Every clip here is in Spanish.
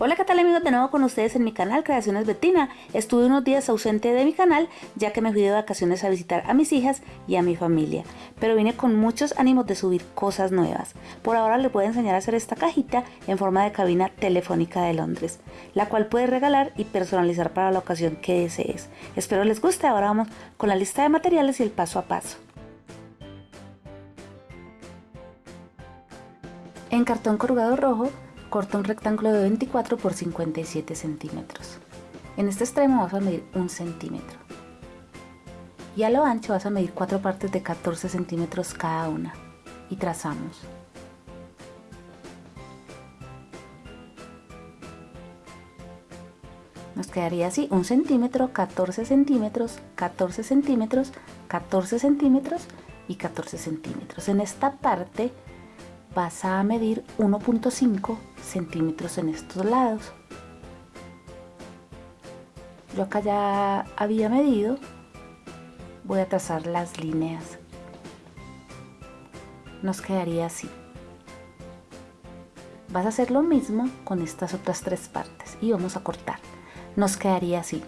Hola qué tal amigos de nuevo con ustedes en mi canal Creaciones Betina. Estuve unos días ausente de mi canal ya que me fui de vacaciones a visitar a mis hijas y a mi familia. Pero vine con muchos ánimos de subir cosas nuevas. Por ahora les voy a enseñar a hacer esta cajita en forma de cabina telefónica de Londres. La cual puedes regalar y personalizar para la ocasión que desees. Espero les guste. Ahora vamos con la lista de materiales y el paso a paso. En cartón corrugado rojo corta un rectángulo de 24 por 57 centímetros. En este extremo vas a medir un centímetro. Y a lo ancho vas a medir cuatro partes de 14 centímetros cada una. Y trazamos. Nos quedaría así, un centímetro, 14 centímetros, 14 centímetros, 14 centímetros y 14 centímetros. En esta parte vas a medir 1.5 centímetros en estos lados. Yo acá ya había medido, voy a trazar las líneas. Nos quedaría así. Vas a hacer lo mismo con estas otras tres partes y vamos a cortar. Nos quedaría así.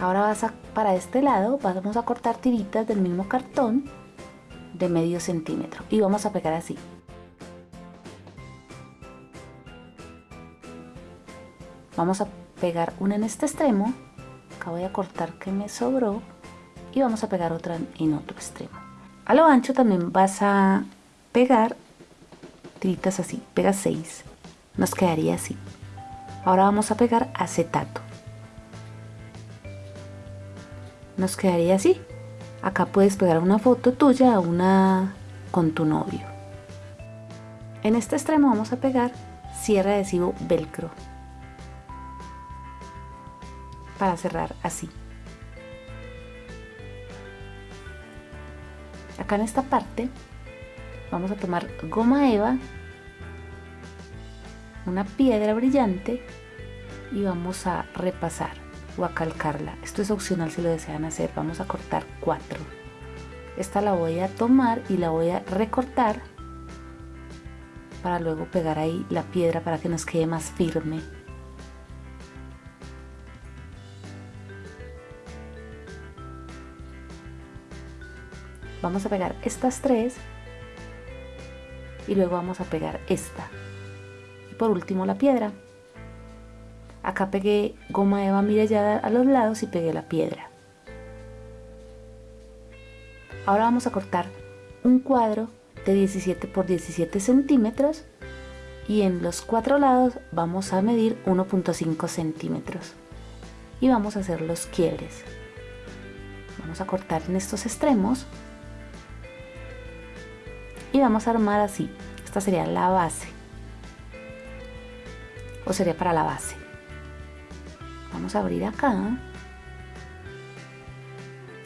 Ahora vas a, para este lado vamos a cortar tiritas del mismo cartón de medio centímetro. Y vamos a pegar así. Vamos a pegar una en este extremo. Acá voy a cortar que me sobró. Y vamos a pegar otra en otro extremo. A lo ancho también vas a pegar tiritas así. Pega 6 nos quedaría así. Ahora vamos a pegar acetato. Nos quedaría así Acá puedes pegar una foto tuya una con tu novio. En este extremo vamos a pegar cierre adhesivo velcro para cerrar así. Acá en esta parte vamos a tomar goma eva, una piedra brillante y vamos a repasar o a calcarla. Esto es opcional si lo desean hacer. Vamos a cortar cuatro. Esta la voy a tomar y la voy a recortar para luego pegar ahí la piedra para que nos quede más firme. Vamos a pegar estas tres y luego vamos a pegar esta. Y por último la piedra. Acá pegué goma eva mirallada a los lados y pegué la piedra. Ahora vamos a cortar un cuadro de 17 por 17 centímetros y en los cuatro lados vamos a medir 1.5 centímetros y vamos a hacer los quiebres. Vamos a cortar en estos extremos y vamos a armar así. Esta sería la base o sería para la base vamos a abrir acá.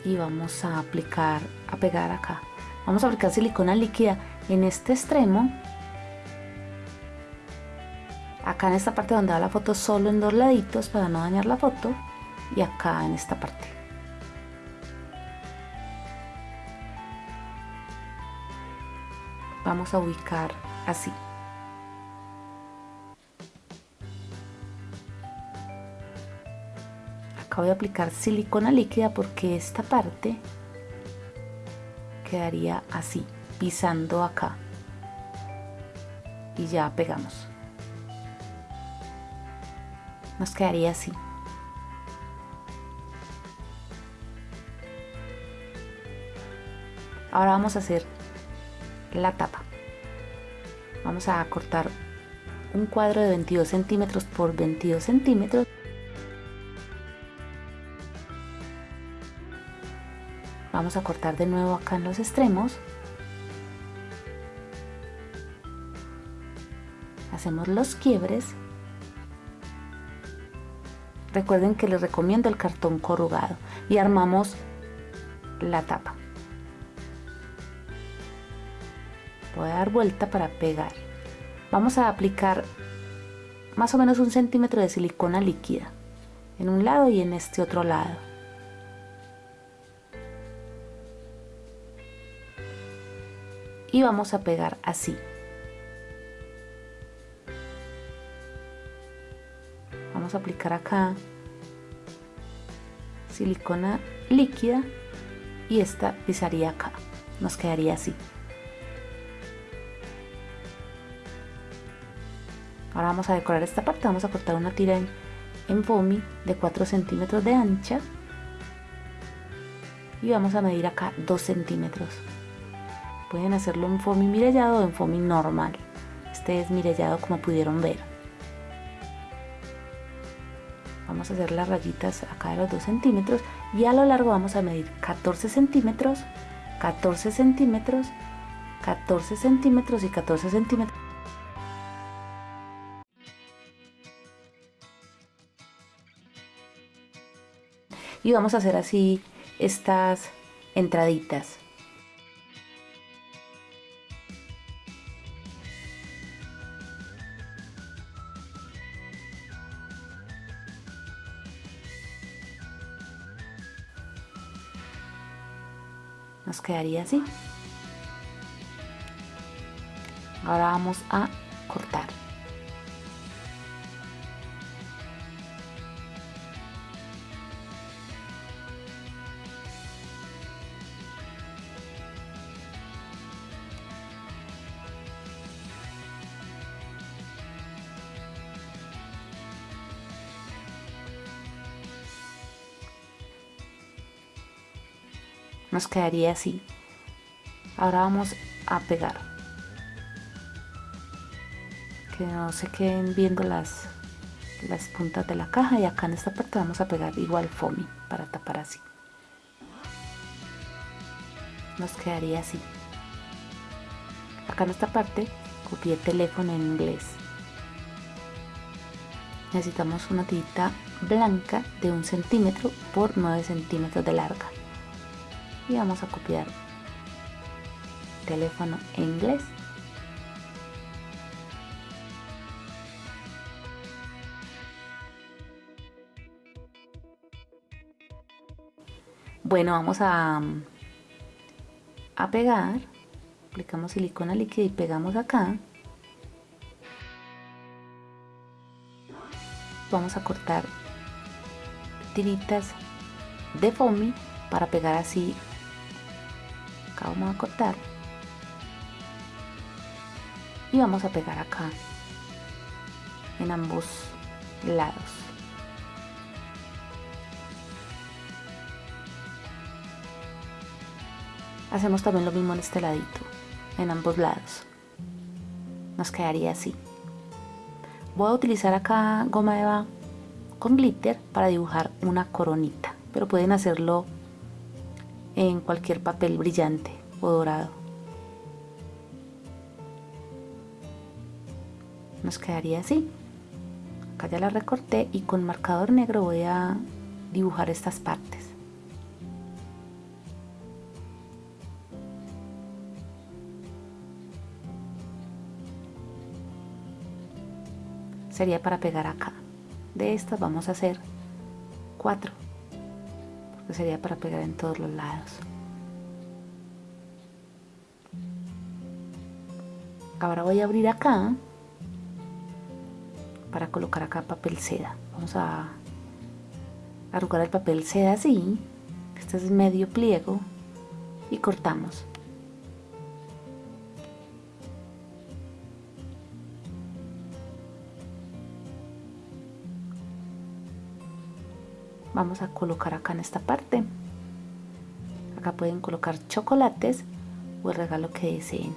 Y vamos a aplicar a pegar acá. Vamos a aplicar silicona líquida en este extremo. Acá en esta parte donde va la foto solo en dos laditos para no dañar la foto. Y acá en esta parte. Vamos a ubicar así voy a aplicar silicona líquida porque esta parte quedaría así, pisando acá. Y ya pegamos. Nos quedaría así. Ahora vamos a hacer la tapa. Vamos a cortar un cuadro de 22 centímetros por 22 centímetros vamos a cortar de nuevo acá en los extremos. Hacemos los quiebres. Recuerden que les recomiendo el cartón corrugado. Y armamos la tapa. Voy a dar vuelta para pegar. Vamos a aplicar más o menos un centímetro de silicona líquida en un lado y en este otro lado y vamos a pegar así. Vamos a aplicar acá silicona líquida y esta pisaría acá. Nos quedaría así. Ahora vamos a decorar esta parte. Vamos a cortar una tira en, en foamy de 4 centímetros de ancha. Y vamos a medir acá 2 centímetros pueden hacerlo en foamy mirellado o en foamy normal. Este es mirellado como pudieron ver. Vamos a hacer las rayitas acá de los 2 centímetros y a lo largo vamos a medir 14 centímetros 14 centímetros 14 centímetros y 14 centímetros. Y vamos a hacer así estas entraditas quedaría así. Ahora vamos a cortar nos quedaría así. Ahora vamos a pegar. Que no se queden viendo las las puntas de la caja. Y acá en esta parte vamos a pegar igual foamy para tapar así. Nos quedaría así. Acá en esta parte copié teléfono en inglés. Necesitamos una tirita blanca de un centímetro por 9 centímetros de larga y vamos a copiar teléfono en inglés. Bueno vamos a a pegar. Aplicamos silicona líquida y pegamos acá. Vamos a cortar tiritas de foamy para pegar así acá vamos a cortar. Y vamos a pegar acá en ambos lados. Hacemos también lo mismo en este ladito en ambos lados. Nos quedaría así. Voy a utilizar acá goma eva con glitter para dibujar una coronita pero pueden hacerlo en cualquier papel brillante o dorado. Nos quedaría así. Acá ya la recorté y con marcador negro voy a dibujar estas partes. Sería para pegar acá. De estas vamos a hacer cuatro sería para pegar en todos los lados. Ahora voy a abrir acá para colocar acá papel seda. Vamos a arrugar el papel seda así este es medio pliego y cortamos vamos a colocar acá en esta parte. Acá pueden colocar chocolates o el regalo que deseen.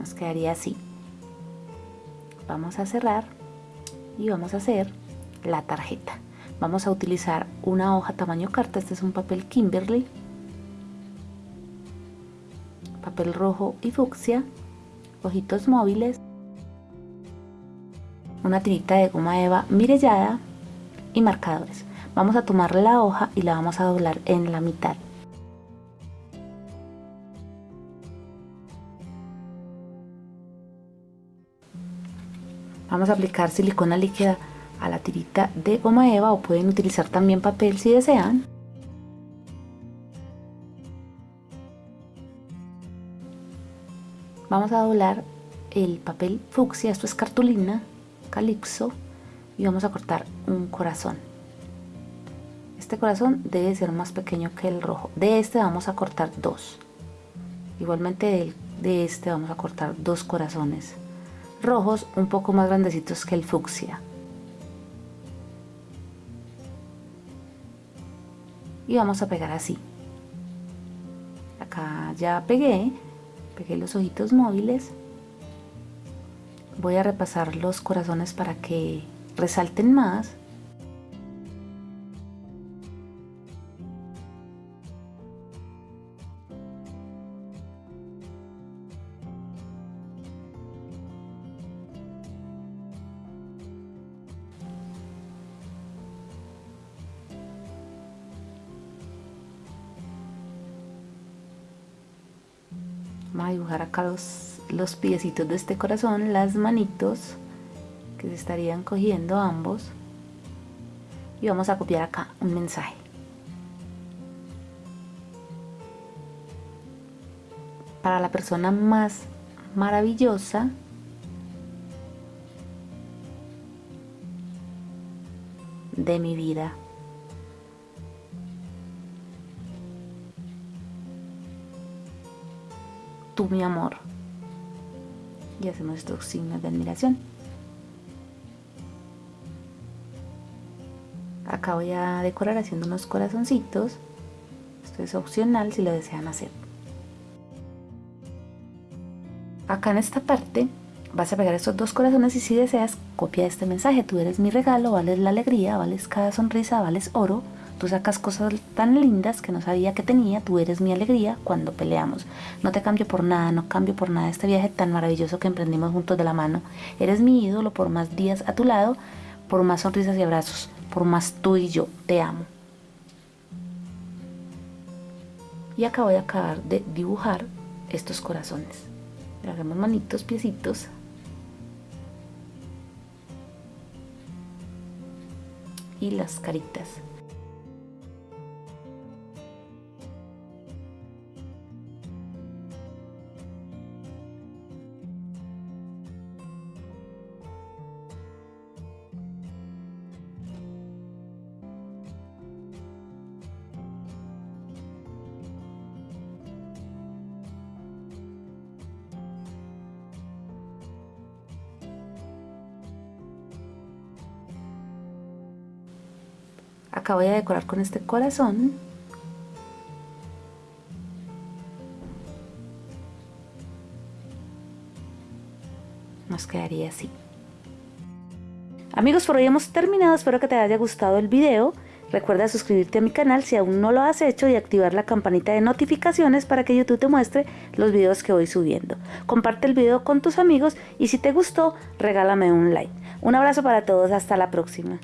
Nos quedaría así. Vamos a cerrar y vamos a hacer la tarjeta. Vamos a utilizar una hoja tamaño carta. Este es un papel Kimberly papel rojo y fucsia, ojitos móviles, una tirita de goma eva mirellada y marcadores. Vamos a tomar la hoja y la vamos a doblar en la mitad. Vamos a aplicar silicona líquida a la tirita de goma eva o pueden utilizar también papel si desean. Vamos a doblar el papel fucsia, esto es cartulina, calipso, y vamos a cortar un corazón. Este corazón debe ser más pequeño que el rojo. De este vamos a cortar dos. Igualmente de este vamos a cortar dos corazones rojos un poco más grandecitos que el fucsia. Y vamos a pegar así. Acá ya pegué, pegué los ojitos móviles. Voy a repasar los corazones para que resalten más. Vamos a dibujar acá los, los piecitos de este corazón, las manitos que se estarían cogiendo ambos. Y vamos a copiar acá un mensaje. Para la persona más maravillosa, de mi vida. Mi amor. Y hacemos estos signos de admiración. Acá voy a decorar haciendo unos corazoncitos. Esto es opcional si lo desean hacer. Acá en esta parte vas a pegar estos dos corazones y si deseas copia este mensaje. Tú eres mi regalo, vales la alegría, vales cada sonrisa, vales oro. Tú sacas cosas tan lindas que no sabía que tenía, tú eres mi alegría cuando peleamos. No te cambio por nada, no cambio por nada este viaje tan maravilloso que emprendimos juntos de la mano. Eres mi ídolo por más días a tu lado, por más sonrisas y abrazos, por más tú y yo. Te amo. Y acá voy a acabar de dibujar estos corazones. hacemos manitos, piecitos. Y las caritas. Acá voy a decorar con este corazón. Nos quedaría así. Amigos, por hoy hemos terminado. Espero que te haya gustado el video. Recuerda suscribirte a mi canal si aún no lo has hecho y activar la campanita de notificaciones para que YouTube te muestre los videos que voy subiendo. Comparte el video con tus amigos y si te gustó, regálame un like. Un abrazo para todos, hasta la próxima.